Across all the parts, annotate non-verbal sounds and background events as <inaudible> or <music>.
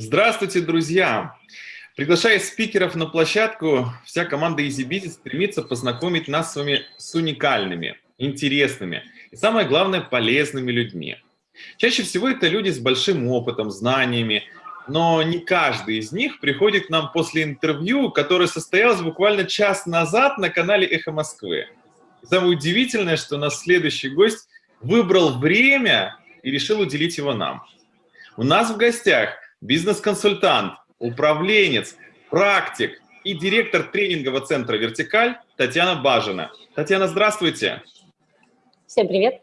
Здравствуйте, друзья! Приглашая спикеров на площадку, вся команда EasyBusiness стремится познакомить нас с вами с уникальными, интересными и, самое главное, полезными людьми. Чаще всего это люди с большим опытом, знаниями, но не каждый из них приходит к нам после интервью, которое состоялось буквально час назад на канале «Эхо Москвы». И самое удивительное, что наш следующий гость выбрал время и решил уделить его нам. У нас в гостях бизнес-консультант, управленец, практик и директор тренингового центра «Вертикаль» Татьяна Бажина. Татьяна, здравствуйте. Всем привет.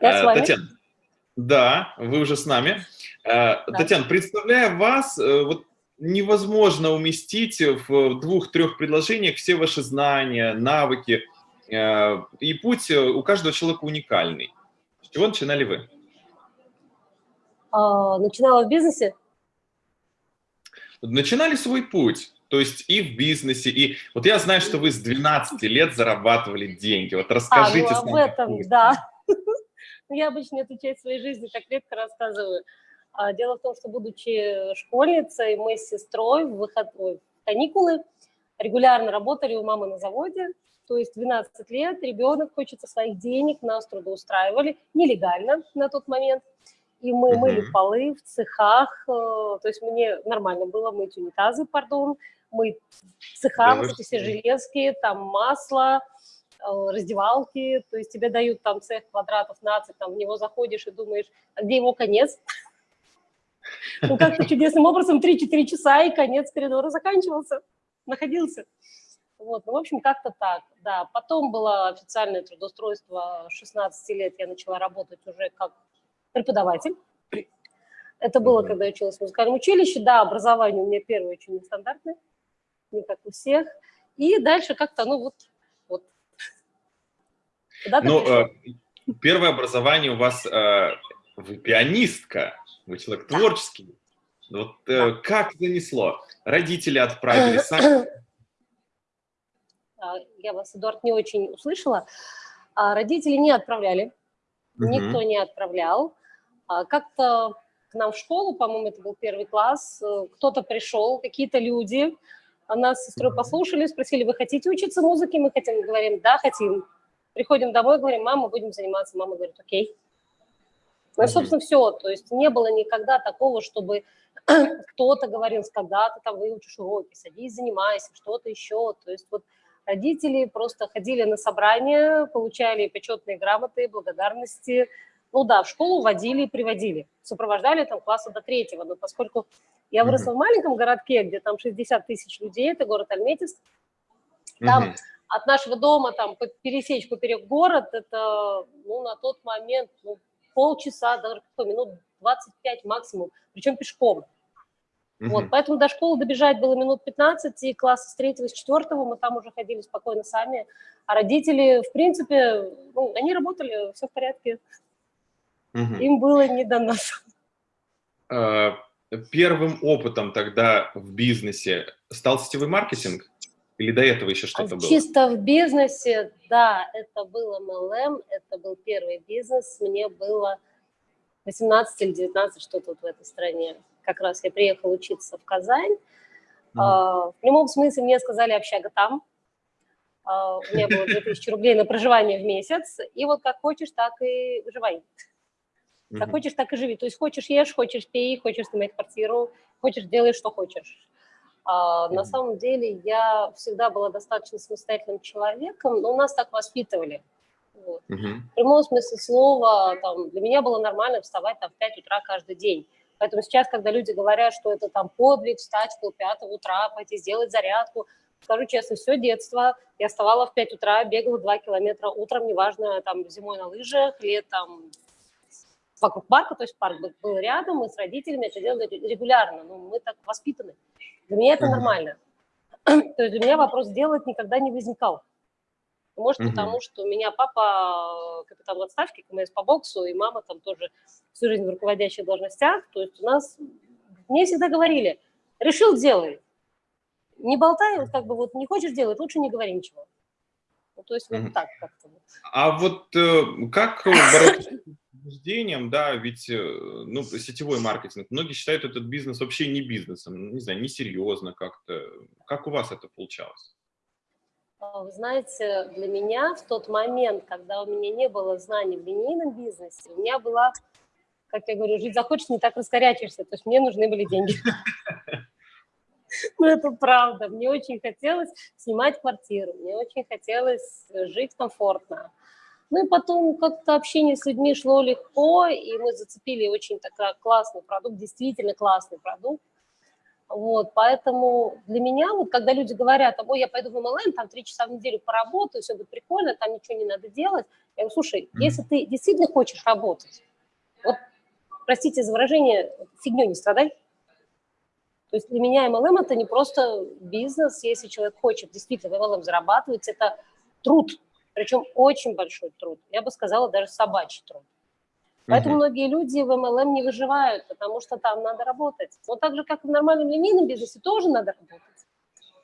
Я с э, вами. Татьяна, да, вы уже с нами. Э, да. Татьяна, представляя вас, э, вот невозможно уместить в двух-трех предложениях все ваши знания, навыки. И путь у каждого человека уникальный. С чего начинали вы? А, начинала в бизнесе? Начинали свой путь. То есть и в бизнесе, и... Вот я знаю, что вы с 12 лет зарабатывали деньги. Вот расскажите. А, ну, об этом, путь. да. <laughs> Я обычно эту часть своей жизни так редко рассказываю. А, дело в том, что, будучи школьницей, мы с сестрой в выходной каникулы регулярно работали у мамы на заводе. То есть 12 лет, ребенок, хочется своих денег, нас трудоустраивали, нелегально на тот момент – и мы угу. мыли полы в цехах, э, то есть мне нормально было мыть унитазы, пардон, мыть цеха, да, эти все железки, там масло, э, раздевалки, то есть тебе дают там цех квадратов 15, там в него заходишь и думаешь, а где его конец? <laughs> Ну, как-то чудесным образом 3-4 часа, и конец коридора заканчивался, находился. Вот, ну, в общем, как-то так, да. Потом было официальное трудоустройство, 16 лет я начала работать уже как преподаватель. Это было, когда я училась в музыкальном училище. Да, образование у меня первое очень нестандартное, не как у всех. И дальше как-то, ну вот, вот. Ну, э, первое образование у вас, э, вы пианистка, вы человек творческий. Вот э, как занесло? Родители отправили, сами? <clears throat> Я вас, Эдуард, не очень услышала. А родители не отправляли, угу. никто не отправлял. А, как-то к нам в школу, по-моему, это был первый класс, э, кто-то пришел, какие-то люди, нас с сестрой послушали, спросили, вы хотите учиться музыке? Мы хотим, говорим, да, хотим. Приходим домой, говорим, мама, будем заниматься. Мама говорит, окей. Ну, и, собственно, все. То есть не было никогда такого, чтобы <clears throat> кто-то говорил, когда ты там выучишь уроки, садись, занимайся, что-то еще. То есть вот родители просто ходили на собрания, получали почетные грамоты, благодарности, ну да, в школу водили и приводили, сопровождали там класса до третьего, но поскольку я выросла mm -hmm. в маленьком городке, где там 60 тысяч людей, это город Альметьевск, там mm -hmm. от нашего дома там пересечь поперек город, это ну, на тот момент ну, полчаса, даже минут 25 максимум, причем пешком. -hmm. Вот, поэтому до школы добежать было минут 15, и класса с третьего, с четвертого мы там уже ходили спокойно сами, а родители, в принципе, ну, они работали, все в порядке. Угу. Им было не до нас. А, первым опытом тогда в бизнесе стал сетевой маркетинг? Или до этого еще что-то было? Чисто в бизнесе, да, это был MLM, это был первый бизнес. Мне было 18 или 19, что-то вот в этой стране. Как раз я приехала учиться в Казань. Mm. в прямом смысле мне сказали общага там. А, у меня было 2000 рублей на проживание в месяц. И вот как хочешь, так и выживай. Как хочешь, так и живи. То есть хочешь ешь, хочешь пей, хочешь снимать квартиру, хочешь делай, что хочешь. А, на самом деле я всегда была достаточно самостоятельным человеком, но нас так воспитывали. Вот. В прямом смысле слова, там, для меня было нормально вставать там, в 5 утра каждый день. Поэтому сейчас, когда люди говорят, что это там подвиг, встать в пол пятого утра, пойти сделать зарядку, скажу честно, все детство я вставала в 5 утра, бегала 2 километра утром, неважно, там, зимой на лыжах, летом вокруг парка, то есть парк был рядом, мы с родителями это делали регулярно, ну, мы так воспитаны. Для меня это нормально. <clears throat> То есть для меня вопрос делать никогда не возникал. Может, угу. потому что у меня папа капитан в отставке, КМС по боксу, и мама там тоже всю жизнь в руководящих должностях. То есть у нас, мне всегда говорили, решил – делай. Не болтай, вот как бы вот не хочешь делать, лучше не говори ничего. Ну, то есть вот угу. так как-то. А вот э, как бороться <clears throat> заблуждением, да, ведь, э, ну, сетевой маркетинг, многие считают этот бизнес вообще не бизнесом, не знаю, несерьезно как-то. Как у вас это получалось? А, вы знаете, для меня в тот момент, когда у меня не было знаний в линейном бизнесе, у меня была, как я говорю, жить захочешь, не так раскорячишься, то есть мне нужны были деньги. Ну, это правда. Мне очень хотелось снимать квартиру, мне очень хотелось жить комфортно. Ну и потом как-то общение с людьми шло легко, и мы зацепили очень такой классный продукт, действительно классный продукт. Вот, поэтому для меня, вот когда люди говорят, ой, я пойду в MLM, там три часа в неделю поработаю, все будет прикольно, там ничего не надо делать. Я говорю, слушай, если ты действительно хочешь работать, вот, простите за выражение, фигню не страдай. То есть для меня MLM – это не просто бизнес, если человек хочет действительно в MLM зарабатывать, это труд, причем очень большой труд, я бы сказала, даже собачий труд. Поэтому угу. многие люди в MLM не выживают, потому что там надо работать. Но так же, как и в нормальном линейном бизнесе, тоже надо работать.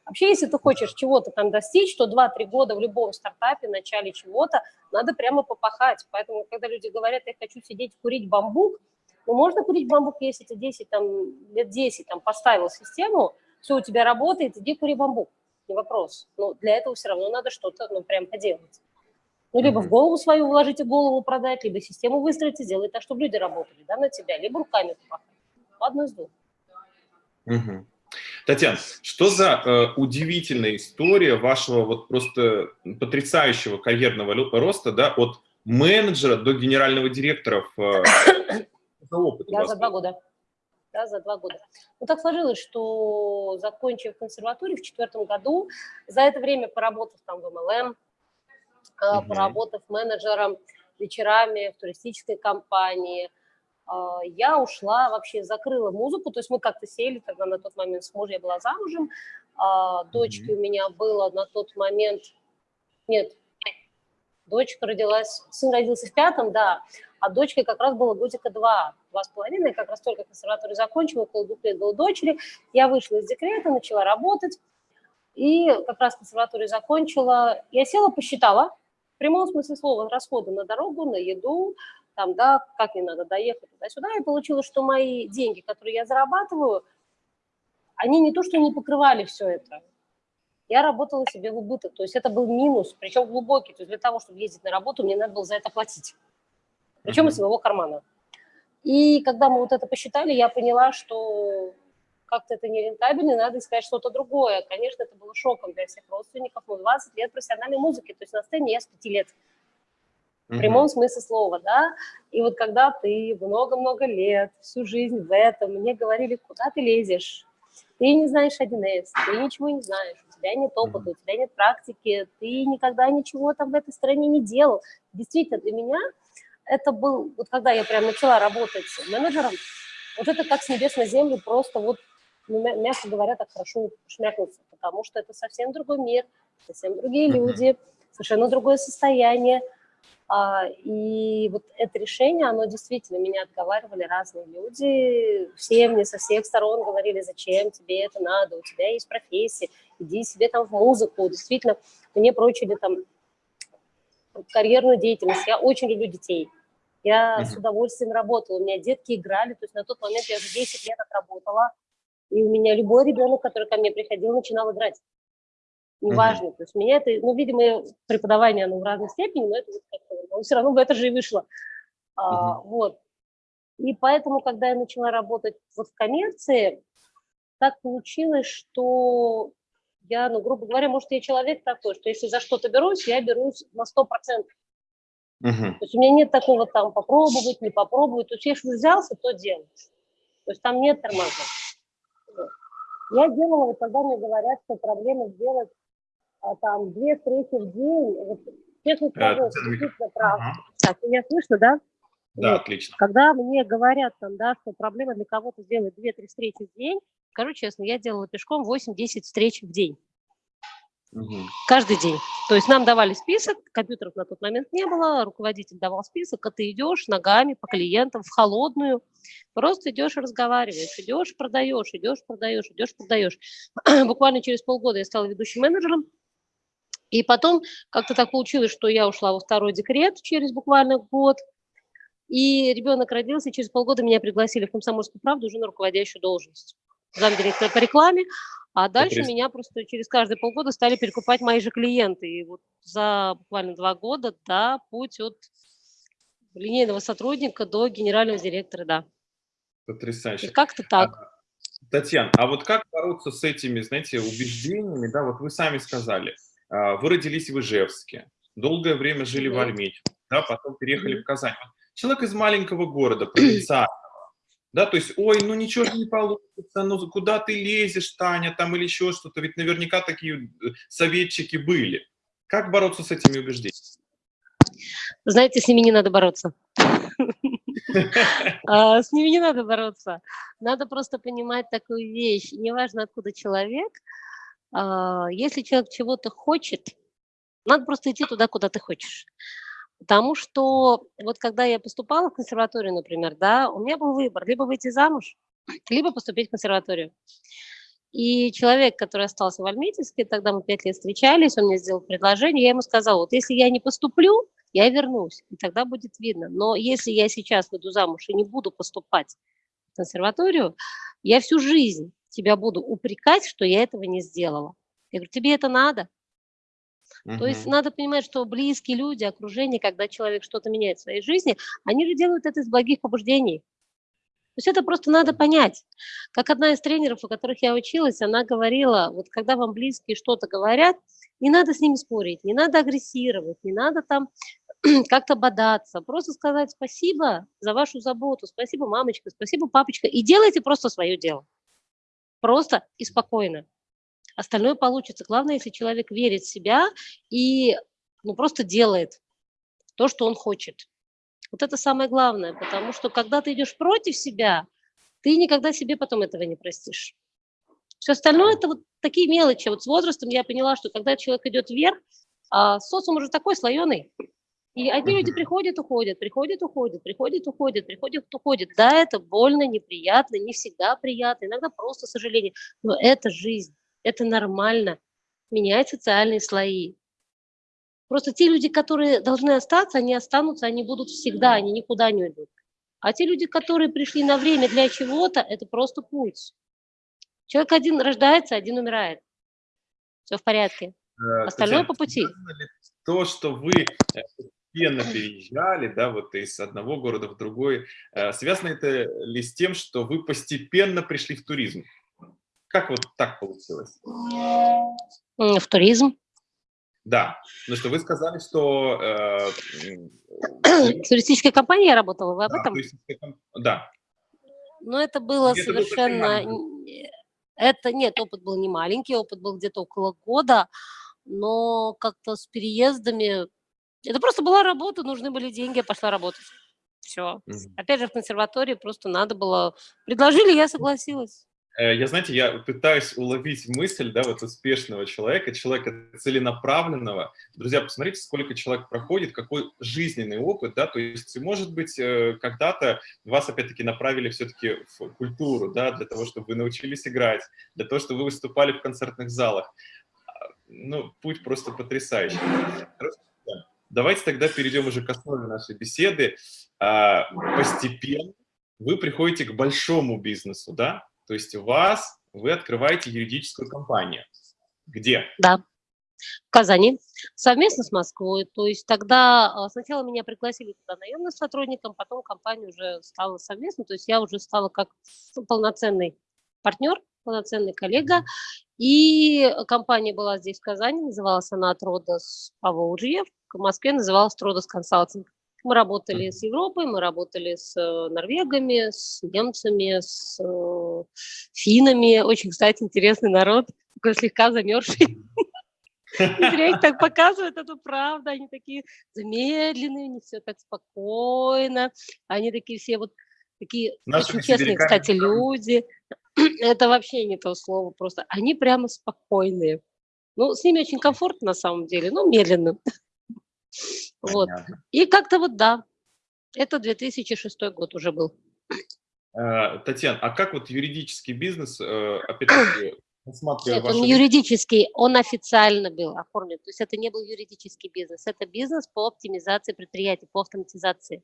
Вообще, если ты хочешь чего-то там достичь, то 2-3 года в любом стартапе, в начале чего-то, надо прямо попахать. Поэтому, когда люди говорят, я хочу сидеть курить бамбук, ну, можно курить бамбук, если ты 10, там, лет 10 там, поставил систему, все у тебя работает, иди кури бамбук, не вопрос. Но для этого все равно надо что-то, ну, прям поделать. Ну, либо в голову свою вложите голову продать, либо систему выстроить и сделать так, чтобы люди работали да, на тебя, либо руками помахать. Одно из двух. Угу. Татьяна, что за э, удивительная история вашего вот просто потрясающего карьерного роста, да, от менеджера до генерального директора в, э, <coughs> за опыт за два года. Да, за два года. Ну, так сложилось, что закончив консерваторию в четвертом году, за это время поработав там в МЛМ, угу. поработав менеджером вечерами в туристической компании. А, я ушла, вообще закрыла музыку, то есть мы как-то сели, тогда на тот момент с мужем я была замужем, а, дочки у меня было на тот момент, нет, дочка родилась, сын родился в пятом, да, а дочке как раз было годика два, два с половиной, как раз только консерваторию закончила, около двух лет было дочери, я вышла из декрета, начала работать, и как раз консерваторию закончила, я села, посчитала, в прямом смысле слова, расходы на дорогу, на еду, там, да, как мне надо доехать туда-сюда, и получилось, что мои деньги, которые я зарабатываю, они не то, что не покрывали все это, я работала себе в убыток, то есть это был минус, причем глубокий, то есть для того, чтобы ездить на работу, мне надо было за это платить, причем из своего кармана. И когда мы вот это посчитали, я поняла, что как-то это нерентабельно, надо искать что-то другое. Конечно, это было шоком для всех родственников, но 20 лет профессиональной музыки, то есть на сцене я с 5 лет. В прямом смысле слова, да. И вот когда ты много-много лет, всю жизнь в этом, мне говорили, куда ты лезешь, ты не знаешь 1С, ты ничего не знаешь, у тебя нет опыта, у тебя нет практики, ты никогда ничего там в этой стране не делал. Действительно, для меня это был, вот когда я прям начала работать менеджером, вот это как с небес на землю, просто вот ну, мягко говоря, так хорошо шмякнуться, потому что это совсем другой мир, совсем другие люди, совершенно другое состояние. А, и вот это решение, оно действительно, меня отговаривали разные люди, все мне со всех сторон говорили, зачем тебе это надо, у тебя есть профессия, иди себе там в музыку. Действительно, мне прочили там карьерную деятельность, я очень люблю детей. Я с удовольствием работала, у меня детки играли, то есть на тот момент я уже 10 лет отработала, и у меня любой ребенок, который ко мне приходил, начинал играть. Неважно. Mm-hmm. То есть меня это, ну, видимо, преподавание, оно в разной степени, но это вот как-то, все равно в это же и вышло. Mm-hmm. А, вот. И поэтому, когда я начала работать вот в коммерции, так получилось, что я, ну, грубо говоря, может, я человек такой, что если за что-то берусь, я берусь на 100%. Uh-huh. То есть у меня нет такого там попробовать, не попробовать. То есть если взялся, то делаешь. То есть там нет тормозов. Я делала, вот когда мне говорят, что проблема сделать а, там две встречи в день, вот, честно скажу, это действительно правда. Ага. Так, меня слышно, да? Да, вот. отлично. Когда мне говорят, там, да, что проблема для кого-то сделать 2-3 встречи в день, скажу честно, я делала пешком 8-10 встреч в день. Угу. Каждый день. То есть нам давали список, компьютеров на тот момент не было, руководитель давал список, а ты идешь ногами по клиентам в холодную, просто идешь и разговариваешь, идешь, продаешь, идешь, продаешь, идешь, продаешь. <clears throat> Буквально через полгода я стала ведущим менеджером, и потом как-то так получилось, что я ушла во второй декрет через буквально год, И ребенок родился, через полгода меня пригласили в «Комсомольскую правду» уже на руководящую должность. Замдиректора по рекламе. А дальше Интересно. меня просто через каждые полгода стали перекупать мои же клиенты. И вот за буквально два года, да, путь от линейного сотрудника до генерального директора, да. Потрясающе. Как-то так. А, Татьяна, а вот как бороться с этими, знаете, убеждениями, да, вот вы сами сказали, а, вы родились в Ижевске, долгое время жили в Альмете, да, потом переехали в Казань. Человек из маленького города, провинциального, да, то есть, ой, ну ничего же не получится, ну куда ты лезешь, Таня, там или еще что-то, ведь наверняка такие э, советчики были. Как бороться с этими убеждениями? Знаете, с ними не надо бороться. <laughs> А, с ними не надо бороться. Надо просто понимать такую вещь. Неважно, откуда человек, а, если человек чего-то хочет, надо просто идти туда, куда ты хочешь. Потому что вот когда я поступала в консерваторию, например, да, у меня был выбор, либо выйти замуж, <clears throat> либо поступить в консерваторию. И человек, который остался в Альметьевске, тогда мы пять лет встречались, он мне сделал предложение, я ему сказала, вот если я не поступлю, я вернусь, и тогда будет видно. Но если я сейчас выйду замуж и не буду поступать в консерваторию, я всю жизнь тебя буду упрекать, что я этого не сделала. Я говорю, тебе это надо? Угу. То есть надо понимать, что близкие люди, окружение, когда человек что-то меняет в своей жизни, они же делают это из благих побуждений. То есть это просто надо понять. Как одна из тренеров, у которых я училась, она говорила, вот когда вам близкие что-то говорят, не надо с ними спорить, не надо агрессировать, не надо там <clears throat> как-то бодаться, просто сказать спасибо за вашу заботу, спасибо, мамочка, спасибо, папочка, и делайте просто свое дело. Просто и спокойно. Остальное получится. Главное, если человек верит в себя и ну, просто делает то, что он хочет. Вот это самое главное, потому что когда ты идешь против себя, ты никогда себе потом этого не простишь. Все остальное – это вот такие мелочи. Вот с возрастом я поняла, что когда человек идет вверх, а социум уже такой слоеный, и одни люди приходят, уходят, приходят, уходят, приходят, уходят, приходят, уходят. Да, это больно, неприятно, не всегда приятно, иногда просто сожаление. Но это жизнь, это нормально. Менять социальные слои. Просто те люди, которые должны остаться, они останутся, они будут всегда, они никуда не уйдут. А те люди, которые пришли на время для чего-то, это просто путь. Человек один рождается, один умирает. Все в порядке. Э, Остальное по пути. То, что вы э, постепенно переезжали, да, вот из одного города в другой. Э, связано это ли с тем, что вы постепенно пришли в туризм? Как вот так получилось? В туризм? Да, но что вы сказали, что... Э, в туристической компании я работала, вы об да, этом? Комп... Да. Но это было где совершенно... Это, нет, опыт был не маленький, опыт был где-то около года, но как-то с переездами это просто была работа, нужны были деньги, я пошла работать. Все. Угу. Опять же, в консерватории просто надо было... Предложили, я согласилась. Э, я, знаете, я пытаюсь уловить мысль, да, вот успешного человека, человека целенаправленного. Друзья, посмотрите, сколько человек проходит, какой жизненный опыт, да, то есть, может быть, э, когда-то вас, опять-таки, направили все-таки в культуру, да, для того, чтобы вы научились играть, для того, чтобы вы выступали в концертных залах. А, ну, путь просто потрясающий. Давайте тогда перейдем уже к основе нашей беседы. А, постепенно вы приходите к большому бизнесу, да? То есть у вас, вы открываете юридическую компанию. Где? Да, в Казани, совместно с Москвой. То есть тогда а, сначала меня пригласили туда наемным сотрудником, потом компания уже стала совместно, то есть я уже стала как полноценный партнер, полноценный коллега. И компания была здесь, в Казани, называлась она «Атродос Поволжье», в Москве называлась «Тродос Консалтинг». Мы работали с Европой, мы работали с э, норвегами, с немцами, с э, финами. Очень, кстати, интересный народ, такой слегка замерзший. <laughs> Зря их так <laughs> показывают, это правда. Они такие замедленные, не все так спокойно. Они такие все вот такие очень честные, кстати, люди. <clears throat> Это вообще не то слово, просто они прямо спокойные. Ну, с ними очень комфортно на самом деле, но медленно. <laughs> Вот. И как-то вот да, это 2006 год уже был. Э, Татьяна, а как вот юридический бизнес, э, опять-таки, <clears throat> Нет, он юридический, он официально был оформлен. То есть это не был юридический бизнес, это бизнес по оптимизации предприятий, по автоматизации.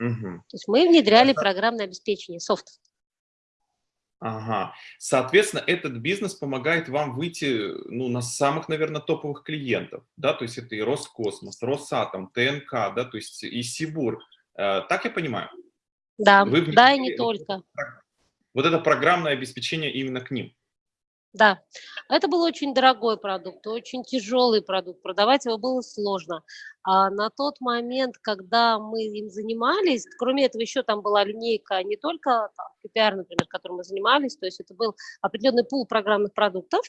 Угу. То есть мы внедряли программное обеспечение, софт. Ага. Соответственно, этот бизнес помогает вам выйти ну, на самых, наверное, топовых клиентов. Да? То есть это и Роскосмос, Росатом, ТНК, да? то есть и Сибур. Э, так я понимаю? Да, Вы да и не только. Вот это программное обеспечение именно к ним. Да, это был очень дорогой продукт, очень тяжелый продукт, продавать его было сложно. А на тот момент, когда мы им занимались, кроме этого еще там была линейка не только там, KPR, например, которым мы занимались, то есть это был определенный пул программных продуктов,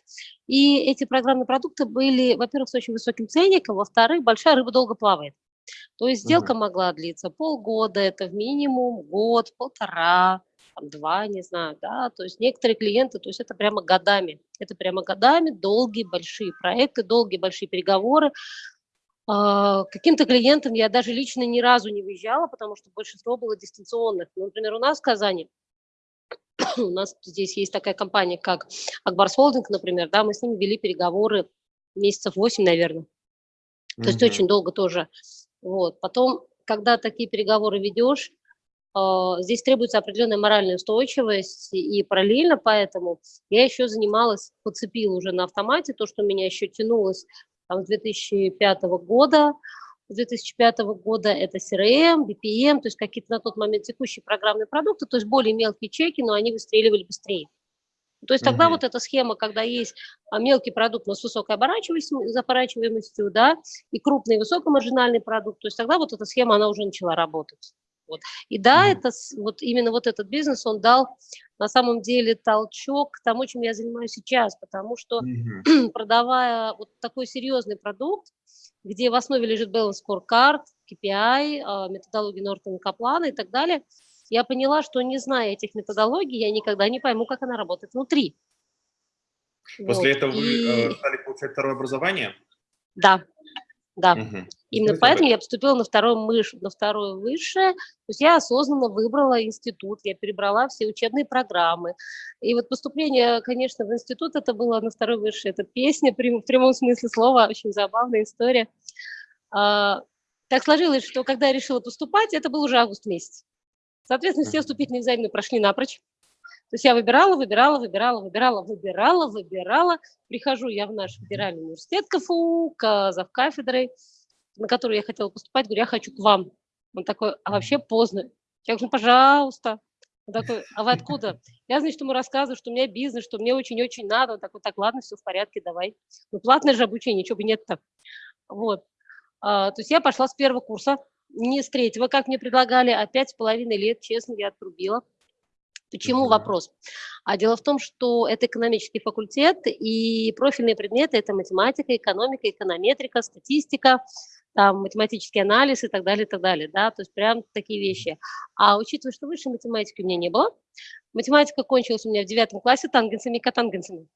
и эти программные продукты были, во-первых, с очень высоким ценником, во-вторых, большая рыба долго плавает. То есть сделка угу. могла длиться полгода, это в минимум год, полтора, там, два, не знаю, да, то есть некоторые клиенты, то есть это прямо годами, это прямо годами, долгие большие проекты, долгие большие переговоры. А, каким-то клиентам я даже лично ни разу не выезжала, потому что большинство было дистанционных. Ну, например, у нас в Казани, <coughs> у нас здесь есть такая компания, как Акбарс Холдинг, например, да, мы с ними вели переговоры месяцев 8, наверное. То mm -hmm. есть очень долго тоже. Вот. Потом, когда такие переговоры ведешь, здесь требуется определенная моральная устойчивость, и параллельно поэтому я еще занималась, подцепила уже на автомате то, что меня еще тянулось там, с 2005 года. С 2005 года это CRM, BPM, то есть какие-то на тот момент текущие программные продукты, то есть более мелкие чеки, но они выстреливали быстрее. То есть тогда угу. вот эта схема, когда есть а, мелкий продукт, но с высокой оборачиваемостью, да, и крупный высокомаржинальный продукт, то есть тогда вот эта схема, она уже начала работать. Вот. И да, mm-hmm. это вот именно вот этот бизнес, он дал на самом деле толчок к тому, чем я занимаюсь сейчас, потому что mm-hmm. <clears throat> продавая вот такой серьезный продукт, где в основе лежит balance scorecard, KPI, а, методология Нортона Каплана и так далее, я поняла, что не зная этих методологий, я никогда не пойму, как она работает внутри. После вот. этого вы и... Э, стали получать второе образование? Да, да. Угу. Именно ну, поэтому я поступила на второе, мыш, на второе высшее. То есть я осознанно выбрала институт, я перебрала все учебные программы. И вот поступление, конечно, в институт, это было на второе высшее. Это песня, в прямом смысле слова, очень забавная история. А, так сложилось, что когда я решила поступать, это был уже август месяц. Соответственно, все вступительные экзамены прошли напрочь. То есть я выбирала, выбирала, выбирала, выбирала, выбирала, выбирала. Прихожу я в наш федеральный университет КФУ, завкафедрой, на которую я хотела поступать, говорю, я хочу к вам. Он такой, а вообще поздно. Я говорю, ну, пожалуйста. Он такой, а вы откуда? Я, значит, ему рассказываю, что у меня бизнес, что мне очень-очень надо. Он такой, так, ладно, все в порядке, давай. Ну, платное же обучение, ничего бы нет-то. Вот. А, то есть я пошла с первого курса, не с третьего, как мне предлагали, а пять с половиной лет, честно, я отрубила. Почему вопрос? А дело в том, что это экономический факультет, и профильные предметы – это математика, экономика, эконометрика, статистика, там, математический анализ и так далее, и так далее, да, то есть прям такие вещи. А учитывая, что высшей математики у меня не было, математика кончилась у меня в девятом классе тангенсами и котангенсами.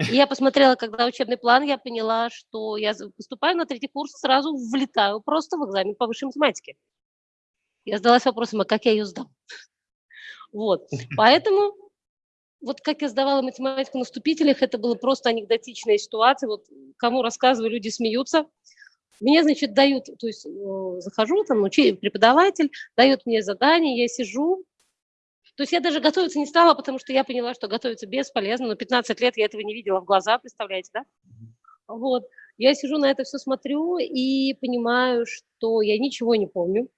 И я посмотрела, когда учебный план, я поняла, что я поступаю на третий курс, сразу влетаю просто в экзамен по высшей математике. Я задалась вопросом, а как я ее сдам? Вот, поэтому вот как я сдавала математику на вступителях, это было просто анекдотичная ситуация. Вот кому рассказываю, люди смеются. Мне, значит, дают, то есть э, захожу, там учи, преподаватель дает мне задание, я сижу. То есть я даже готовиться не стала, потому что я поняла, что готовиться бесполезно. Но 15 лет я этого не видела в глаза, представляете, да? Вот. Я сижу на это все смотрю и понимаю, что я ничего не помню.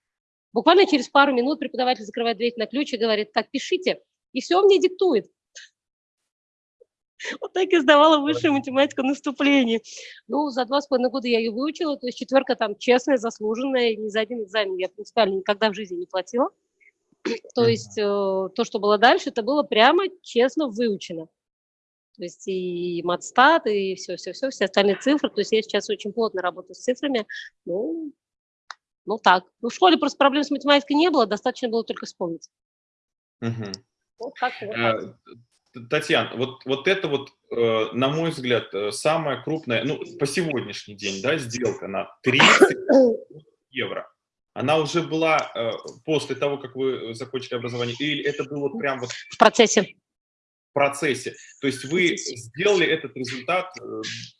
Буквально через пару минут преподаватель закрывает дверь на ключ и говорит, так, пишите. И все мне диктует. <laughs> Вот так я сдавала высшую математику на вступлении. Ну, за два с половиной года я ее выучила, то есть четверка там честная, заслуженная, ни за один экзамен я принципиально никогда в жизни не платила. <clears throat> То есть э, то, что было дальше, это было прямо честно выучено. То есть и матстат, и все-все-все, все остальные цифры. То есть я сейчас очень плотно работаю с цифрами. Ну, ну так. Ну, в школе просто проблем с математикой не было, достаточно было только вспомнить. Угу. Вот так, вот так. Э, Татьяна, вот, вот это вот, э, на мой взгляд, э, самая крупная, ну, по сегодняшний день, да, сделка на 30 евро. Она уже была э, после того, как вы закончили образование, или это было прям вот... В процессе. В процессе. То есть вы сделали этот результат,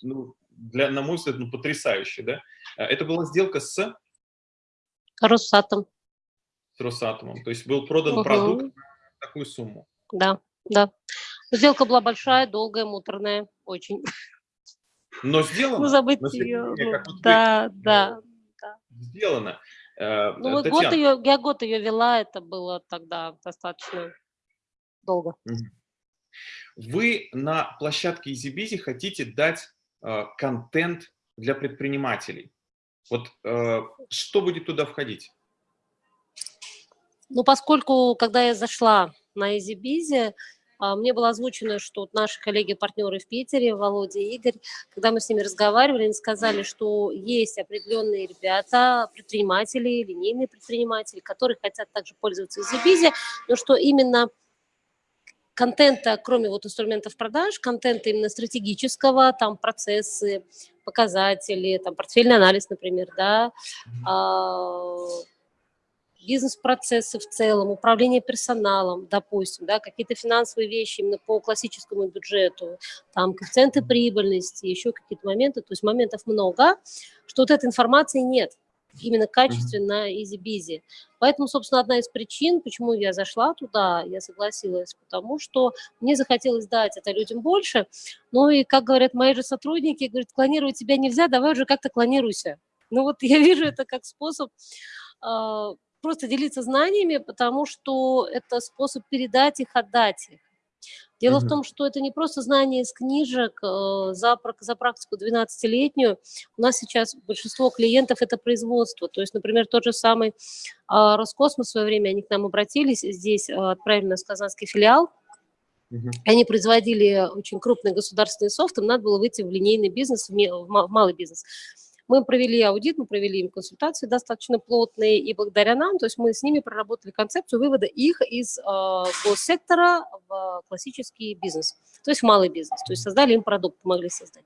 ну, для, на мой взгляд, ну, потрясающий, да? Это была сделка с... Росатом. с Росатомом? То есть был продан Мгм. продукт на такую сумму? Да, да. Сделка была большая, долгая, муторная, очень. Но <laughs> Ну, сделано. забыть ее. Ну, вот вы, да, э, да, да. сделано. Э, Ну, вот год Татьяна, ее, я год ее вела, это было тогда достаточно долго. Вы на площадке EasyBizy хотите дать э, контент для предпринимателей. Вот э, что будет туда входить? Ну, поскольку, когда я зашла на EasyBizy, а, мне было озвучено, что вот наши коллеги-партнеры в Питере, Володя и Игорь, когда мы с ними разговаривали, они сказали, что есть определенные ребята, предприниматели, линейные предприниматели, которые хотят также пользоваться EasyBizy, но что именно контента, кроме вот инструментов продаж, контента именно стратегического, там процессы, показатели, там портфельный анализ, например, да, а, бизнес-процессы в целом, управление персоналом, допустим, да, какие-то финансовые вещи именно по классическому бюджету, там коэффициенты прибыльности, еще какие-то моменты, то есть моментов много, что вот этой информации нет, именно качественно, easy-peasy. Поэтому, собственно, одна из причин, почему я зашла туда, я согласилась, потому что мне захотелось дать это людям больше, ну и, как говорят мои же сотрудники, говорят, клонировать тебя нельзя, давай уже как-то клонируйся. Ну вот я <laughs> вижу это как способ а, просто делиться знаниями, потому что это способ передать их, отдать их. Дело Мгм. в том, что это не просто знания из книжек э, за, за практику 12-летнюю. У нас сейчас большинство клиентов – это производство. То есть, например, тот же самый а, Роскосмос в свое время, они к нам обратились, здесь а, отправили нас в казанский филиал, Мгм. они производили очень крупный государственный софт, им надо было выйти в линейный бизнес, в в малый бизнес. Мы провели аудит, мы провели им консультации достаточно плотные, и благодаря нам, то есть мы с ними проработали концепцию вывода их из э, госсектора в классический бизнес, то есть в малый бизнес, то есть создали им продукт, помогли создать.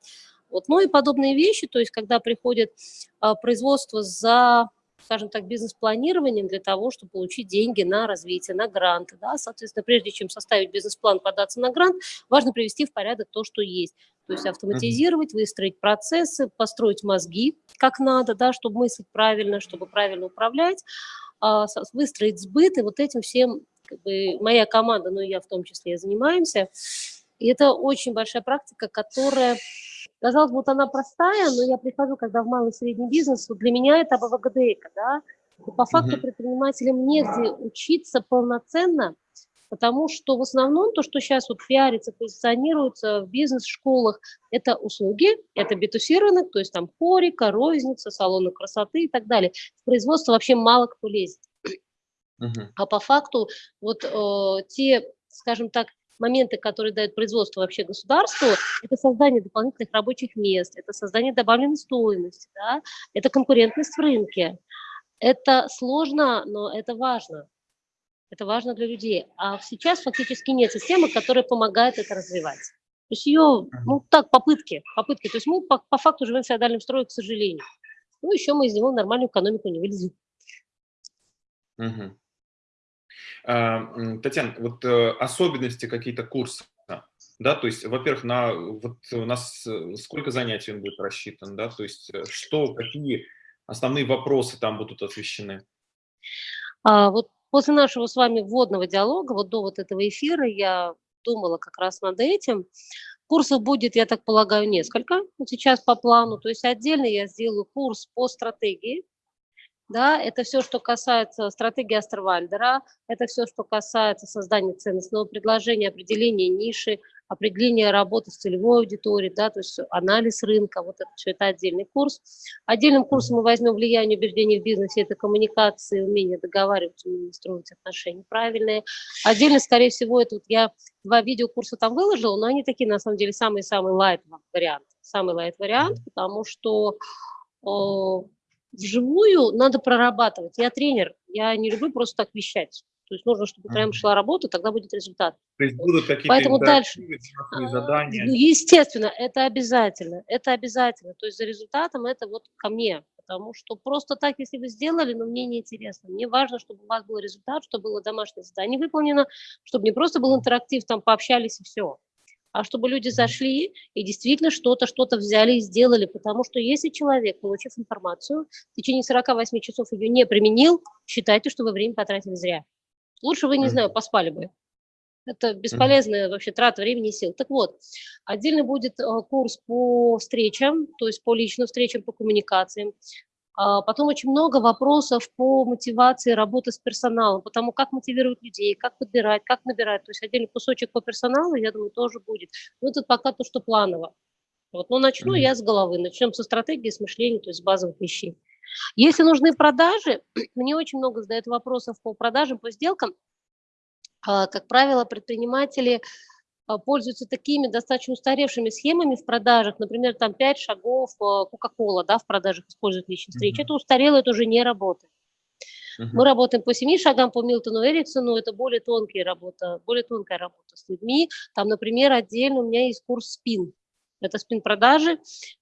Вот. Ну и подобные вещи, то есть когда приходит а, производство за скажем так, бизнес-планированием для того, чтобы получить деньги на развитие, на гранты. Да? Соответственно, прежде чем составить бизнес-план, податься на грант, важно привести в порядок то, что есть. То есть автоматизировать, выстроить процессы, построить мозги как надо, да, чтобы мыслить правильно, чтобы правильно управлять, а, выстроить сбыт, и вот этим всем как бы, моя команда, ну и я в том числе, занимаемся. И это очень большая практика, которая, казалось бы, вот она простая, но я прихожу, когда в малый и средний бизнес, вот для меня это АБВГДЭКа, да, и по факту предпринимателям негде учиться полноценно, потому что в основном то, что сейчас вот пиарится, позиционируется в бизнес-школах, это услуги, это b рынок, то есть там хорика, розница, салоны красоты и так далее. В производство вообще мало кто лезет. Мгм. А по факту вот э, те, скажем так, моменты, которые дают производство вообще государству, это создание дополнительных рабочих мест, это создание добавленной стоимости, да, это конкурентность в рынке. Это сложно, но это важно. Это важно для людей. А сейчас фактически нет системы, которая помогает это развивать. То есть ее, ну так, попытки, попытки. То есть мы по, по факту живем в феодальном строе, к сожалению. Ну, еще мы из него нормальную экономику не вылезем. Мгм. А, Татьяна, вот э, особенности какие-то курса, да, то есть, во-первых, на вот у нас э, сколько занятий он будет рассчитан, да, то есть, э, что, какие основные вопросы там будут освещены? А, вот после нашего с вами вводного диалога, вот до вот этого эфира, я думала как раз над этим. Курсов будет, я так полагаю, несколько сейчас по плану. То есть отдельно я сделаю курс по стратегии. Да, это все, что касается стратегии Астервальдера, это все, что касается создания ценностного предложения, определения ниши, определения работы с целевой аудиторией, да, то есть анализ рынка, вот это все это отдельный курс. Отдельным курсом мы возьмем влияние убеждений в бизнесе, это коммуникации, умение договариваться, умение строить отношения правильные. Отдельно, скорее всего, это вот я два видеокурса там выложила, но они такие, на самом деле, самый-самый лайт вариант, самый лайт вариант, потому что вживую надо прорабатывать. Я тренер, я не люблю просто так вещать. То есть нужно, чтобы прям шла работа, тогда будет результат. То есть будут какие-то Поэтому дальше. А, задания? Ну, естественно, это обязательно, это обязательно. То есть за результатом это вот ко мне, потому что просто так, если вы сделали, но мне не интересно. Мне важно, чтобы у вас был результат, чтобы было домашнее задание выполнено, чтобы не просто был интерактив, там пообщались и все. А чтобы люди зашли и действительно что-то, что-то взяли и сделали, потому что если человек, получив информацию, в течение 48 часов ее не применил, считайте, что вы время потратили зря. Лучше вы, не знаю, поспали бы. Это бесполезная вообще трата времени и сил. Так вот, отдельно будет э, курс по встречам, то есть по личным встречам, по коммуникациям. А, потом очень много вопросов по мотивации работы с персоналом, потому как мотивировать людей, как подбирать, как набирать. То есть отдельный кусочек по персоналу, я думаю, тоже будет. Но это пока то, что планово. Вот, но начну mm я с головы. Начнем со стратегии, с мышления, то есть с базовых вещей. Если нужны продажи, <clears throat> мне очень много задают вопросов по продажам, по сделкам. А, как правило, предприниматели пользуются такими достаточно устаревшими схемами в продажах, например, там 5 шагов а, Coca-Cola, да, в продажах используют личные встречи, mm-hmm. это устарело, это уже не работает. Uh-huh. Мы работаем по семи шагам по Милтону Эриксону, это более тонкая работа, более тонкая работа с людьми. Там, например, отдельно у меня есть курс спин. Это спин-продажи,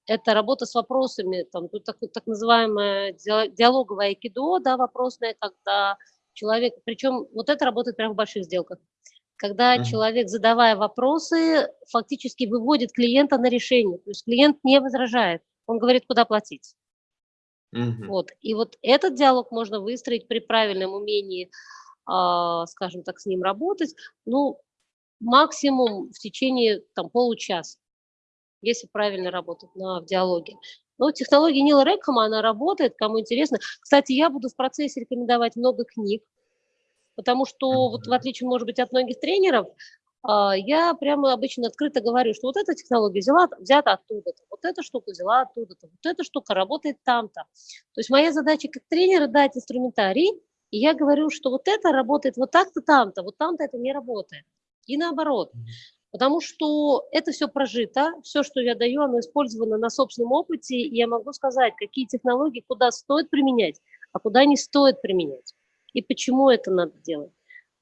это работа с вопросами, там, тут так, так называемое диалоговое айкидо, да, вопросное, когда человек, причем вот это работает прямо в больших сделках когда uh-huh. человек, задавая вопросы, фактически выводит клиента на решение. То есть клиент не возражает, он говорит, куда платить. Uh-huh. Вот. И вот этот диалог можно выстроить при правильном умении, э, скажем так, с ним работать, ну, максимум в течение там, получаса, если правильно работать на, в диалоге. Но технология Нила Рекхама, она работает, кому интересно. Кстати, я буду в процессе рекомендовать много книг, Потому что, вот в отличие, может быть, от многих тренеров, а, я прямо обычно открыто говорю, что вот эта технология взяла, взята оттуда-то, вот эта штука взяла оттуда-то, вот эта штука работает там-то. То есть моя задача как тренера дать инструментарий, и я говорю, что вот это работает вот так-то там-то, вот там-то это не работает. И наоборот. Потому что это все прожито, все, что я даю, оно использовано на собственном опыте, и я могу сказать, какие технологии куда стоит применять, а куда не стоит применять и почему это надо делать.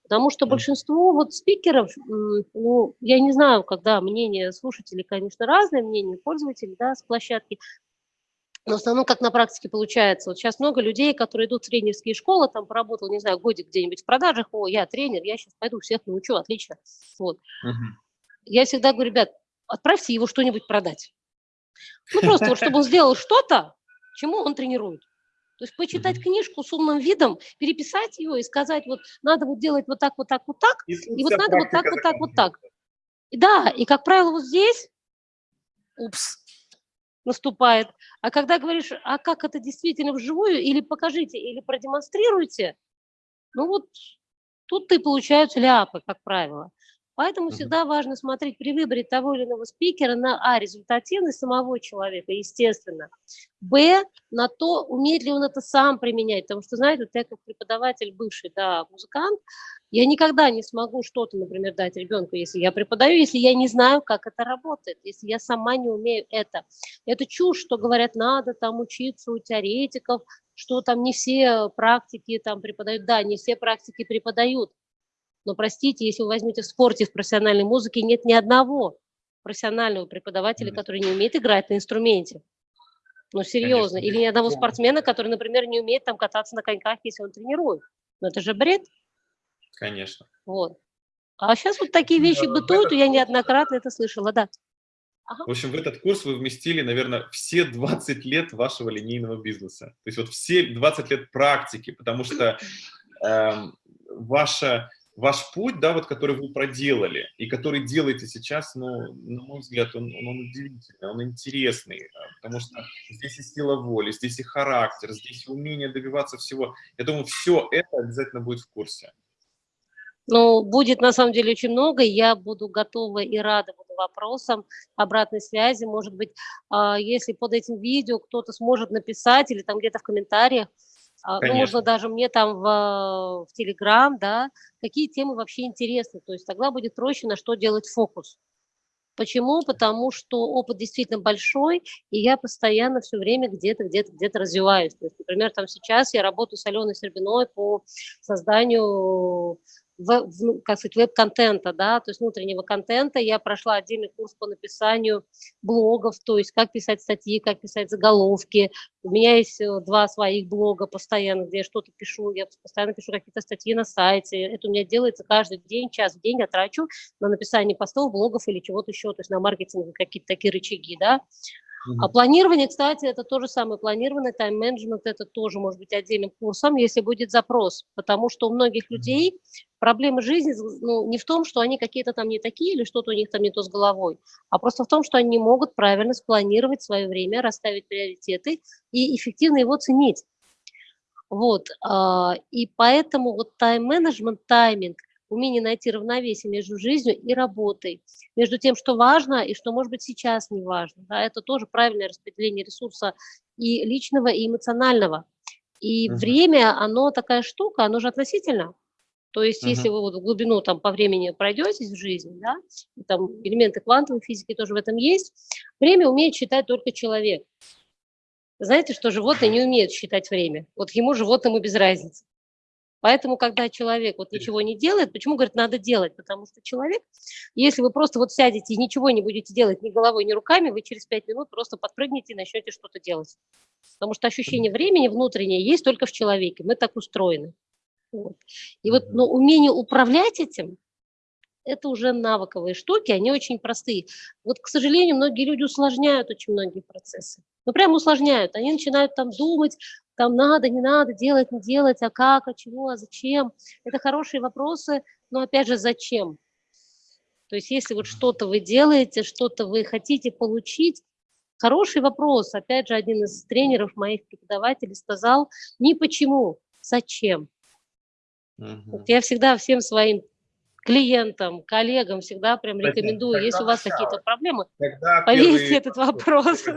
Потому что большинство вот спикеров, ну, я не знаю, когда мнение слушателей, конечно, разное, мнение пользователей, да, с площадки, но в основном, как на практике получается, вот сейчас много людей, которые идут в тренерские школы, там поработал, не знаю, годик где-нибудь в продажах, о, я тренер, я сейчас пойду всех научу, отлично. Вот. Угу. Я всегда говорю, ребят, отправьте его что-нибудь продать. Ну, просто вот, чтобы он сделал что-то, чему он тренирует. То есть почитать mm-hmm. книжку с умным видом, переписать ее и сказать, вот надо вот делать вот так, вот так, вот так, и, и вот надо вот так, вот так, вот так. И да, и как правило вот здесь, упс, наступает. А когда говоришь, а как это действительно вживую, или покажите, или продемонстрируйте, ну вот тут и получаются ляпы, как правило. Поэтому всегда важно смотреть при выборе того или иного спикера на а, результативность самого человека, естественно, б, на то, умеет ли он это сам применять, потому что, знаете, вот я как преподаватель, бывший, да, музыкант, я никогда не смогу что-то, например, дать ребенку, если я преподаю, если я не знаю, как это работает, если я сама не умею это. Это чушь, что говорят, надо там учиться у теоретиков, что там не все практики там преподают. Да, не все практики преподают, но простите, если вы возьмете в спорте, в профессиональной музыке, нет ни одного профессионального преподавателя, который не умеет играть на инструменте. Ну, серьезно. Конечно. Или ни одного спортсмена, который, например, не умеет там кататься на коньках, если он тренирует. Ну, это же бред. Конечно. Вот. А сейчас вот такие вещи Но бытуют, и я неоднократно это слышала, да. Ага. В общем, в этот курс вы вместили, наверное, все 20 лет вашего линейного бизнеса. То есть вот все 20 лет практики, потому что э, ваша ваш путь, да, вот, который вы проделали и который делаете сейчас, ну, на мой взгляд, он, он, он удивительный, он интересный, потому что здесь и сила воли, здесь и характер, здесь и умение добиваться всего. Я думаю, все это обязательно будет в курсе. Ну, будет на самом деле очень много, я буду готова и рада буду вопросам, обратной связи, может быть, а, если под этим видео кто-то сможет написать или там где-то в комментариях, а, ну, можно даже мне там в, в Телеграм, да, какие темы вообще интересны. То есть тогда будет проще на что делать фокус. Почему? Потому что опыт действительно большой, и я постоянно все время где-то, где-то, где-то развиваюсь. То есть, например, там сейчас я работаю с Аленой Сербиной по созданию как сказать, веб-контента, да, то есть внутреннего контента. Я прошла отдельный курс по написанию блогов, то есть как писать статьи, как писать заголовки. У меня есть э, два своих блога постоянно, где я что-то пишу, я постоянно пишу какие-то статьи на сайте. Это у меня делается каждый день, час в день я трачу на написание постов, блогов или чего-то еще, то есть на маркетинг, какие-то такие рычаги, да. А планирование, кстати, это то же самое. Планирование, тайм-менеджмент, это тоже может быть отдельным курсом, если будет запрос. Потому что у многих людей проблемы жизни ну, не в том, что они какие-то там не такие или что-то у них там не то с головой, а просто в том, что они не могут правильно спланировать свое время, расставить приоритеты и эффективно его ценить. Вот, а, и поэтому вот тайм-менеджмент, тайминг, умение найти равновесие между жизнью и работой, между тем, что важно и что, может быть, сейчас не важно. Да, это тоже правильное распределение ресурса и личного, и эмоционального. И -huh. время, оно такая штука, оно же относительно. То есть, -huh. если вы вот в глубину там по времени пройдетесь в жизнь, да, там элементы квантовой физики тоже в этом есть, время умеет считать только человек. Знаете, что животные не умеют считать время. Вот ему животному без разницы. Поэтому, когда человек вот ничего не делает, почему, говорит, надо делать? Потому что человек, если вы просто вот сядете и ничего не будете делать ни головой, ни руками, вы через пять минут просто подпрыгнете и начнете что-то делать. Потому что ощущение времени внутреннее есть только в человеке, мы так устроены. Вот. И вот но умение управлять этим, это уже навыковые штуки, они очень простые. Вот, к сожалению, многие люди усложняют очень многие процессы. Ну, прям усложняют. Они начинают там думать, там надо, не надо, делать, не делать, а как, а чего, а зачем. Это хорошие вопросы, но опять же, зачем? То есть если вот что-то вы делаете, что-то вы хотите получить, хороший вопрос. Опять же, один из тренеров моих преподавателей сказал, не почему, зачем. Угу. Вот я всегда всем своим клиентам, коллегам всегда прям рекомендую, если у вас какие-то проблемы, повесьте этот вопрос. <laughs>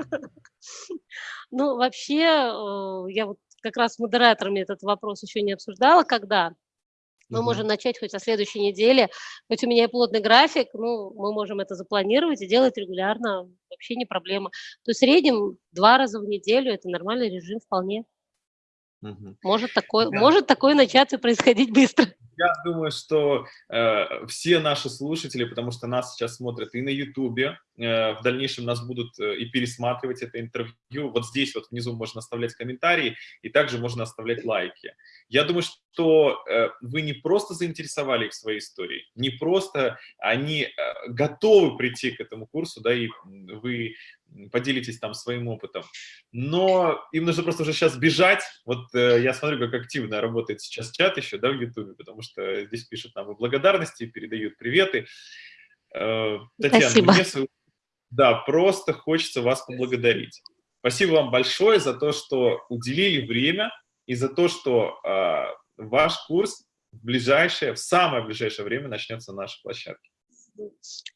Ну, вообще, э, я вот как раз с модераторами этот вопрос еще не обсуждала, когда. Мы можем начать хоть со следующей недели, хоть у меня и плотный график, ну, мы можем это запланировать и делать регулярно, вообще не проблема. То есть в среднем два раза в неделю это нормальный режим вполне. Угу. Может, такое, да. может такое начаться происходить быстро. Я думаю, что э, все наши слушатели, потому что нас сейчас смотрят и на Ютубе, э, в дальнейшем нас будут э, и пересматривать это интервью. Вот здесь вот внизу можно оставлять комментарии, и также можно оставлять лайки. Я думаю, что э, вы не просто заинтересовали их своей историей, не просто они э, готовы прийти к этому курсу, да, и вы поделитесь там своим опытом. Но им нужно просто уже сейчас бежать. Вот э, я смотрю, как активно работает сейчас чат еще, да, в Ютубе, потому что здесь пишут нам и благодарности, передают приветы. Э, Татьяна, Спасибо. мне. Да, просто хочется вас поблагодарить. Спасибо вам большое за то, что уделили время и за то, что э, ваш курс в ближайшее, в самое ближайшее время начнется на нашей площадке.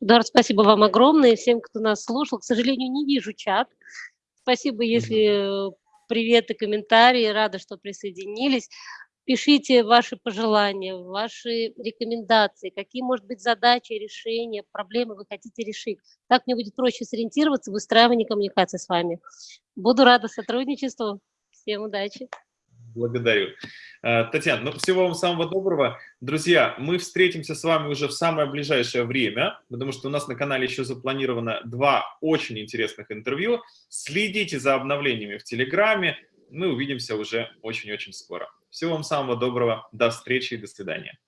Эдуард, спасибо вам огромное, всем, кто нас слушал. К сожалению, не вижу чат. Спасибо, если приветы, комментарии, рада, что присоединились. Пишите ваши пожелания, ваши рекомендации, какие, может быть, задачи, решения, проблемы вы хотите решить. Так мне будет проще сориентироваться в выстраивании коммуникации с вами. Буду рада сотрудничеству. Всем удачи. Благодарю. Э, Татьяна, ну, всего вам самого доброго. Друзья, мы встретимся с вами уже в самое ближайшее время, потому что у нас на канале еще запланировано два очень интересных интервью. Следите за обновлениями в Телеграме. Мы увидимся уже очень-очень скоро. Всего вам самого доброго. До встречи и до свидания.